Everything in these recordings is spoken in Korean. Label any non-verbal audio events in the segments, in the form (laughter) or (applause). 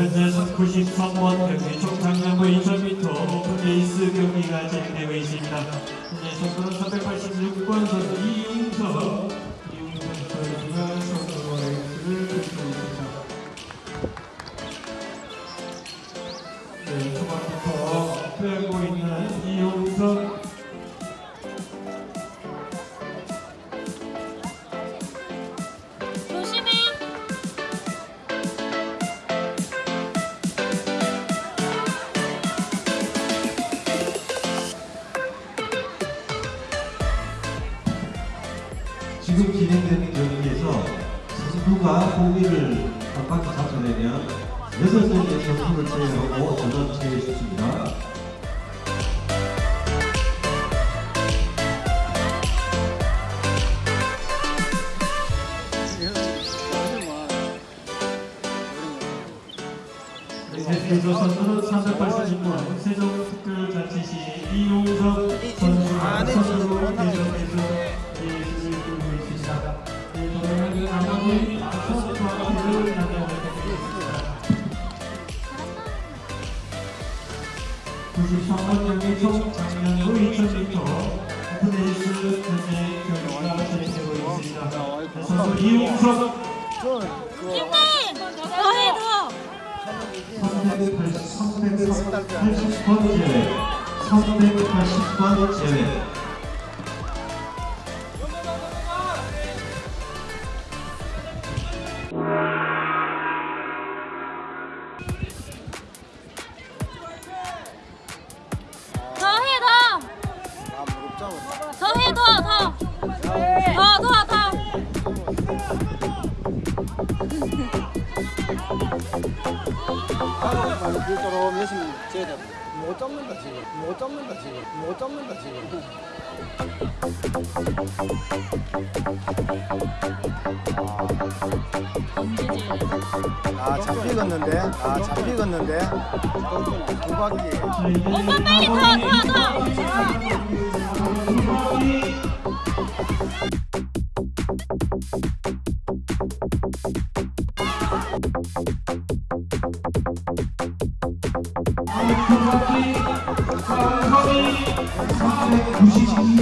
현재 93원 경기 총 장량부 2000m 오픈레이스 경기가 진행되고 있습니다. 현재 선수는 386번 선수 이웅석 이웅석 선수가 선수 레이스를 펼치고 있습니다. 네, 초반부터 빼고 있는 이웅석 지금 진행되는 경기에서 선수가 공기를 한 바퀴 여섯 명의 선수를 제외하고 전원 제외시킵니다. 대표 선수는 386번 세종특별자치시 이용석 선수가 선수로 93번 경기 총 장면으로 2000m 오픈레이스 현재 경기가 진행되고 있습니다. 선수 이용석 힘내. 더해 더. 380번 제외 380번 제외 좀 열심히 져야 돼. 못 잡는다 지금. 못 잡는다 지금. 못 잡는다 지금. 아 잡히겠는데. 아 잡히겠는데. 두 바퀴. 오빠 빨리 더더 더.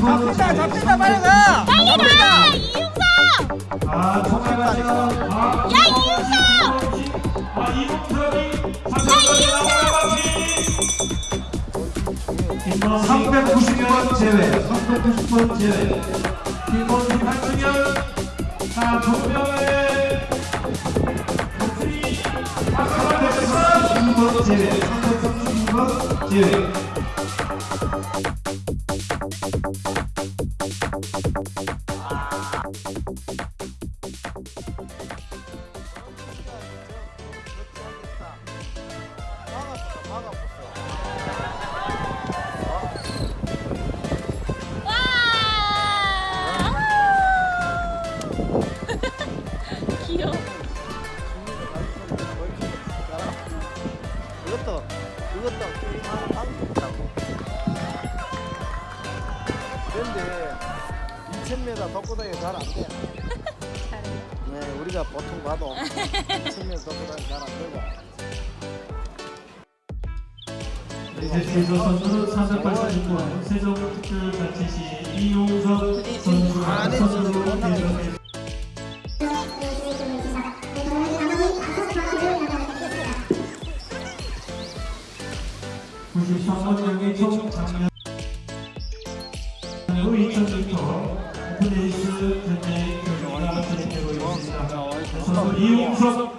잡힌다 잡힌다 빨리 가. 빨리 가. 이용석. 아. 아, 야 이용석. 아, 김범수 390번 제외 390번 제외 김범수 박승현 자, 조명 332번 제외 와. (laughs) 귀여워. 그런데 2,000m 덕구다이 잘안 돼. 네, 우리가 보통 봐도 2,000m 덕구다이 잘안 되고. 이제 제조 선수는 386번 세종특별자치시 이용석 선수가 선수로 대전에 후 2000m 오픈레이스 현재 경기가 진행되고 있습니다. 이용석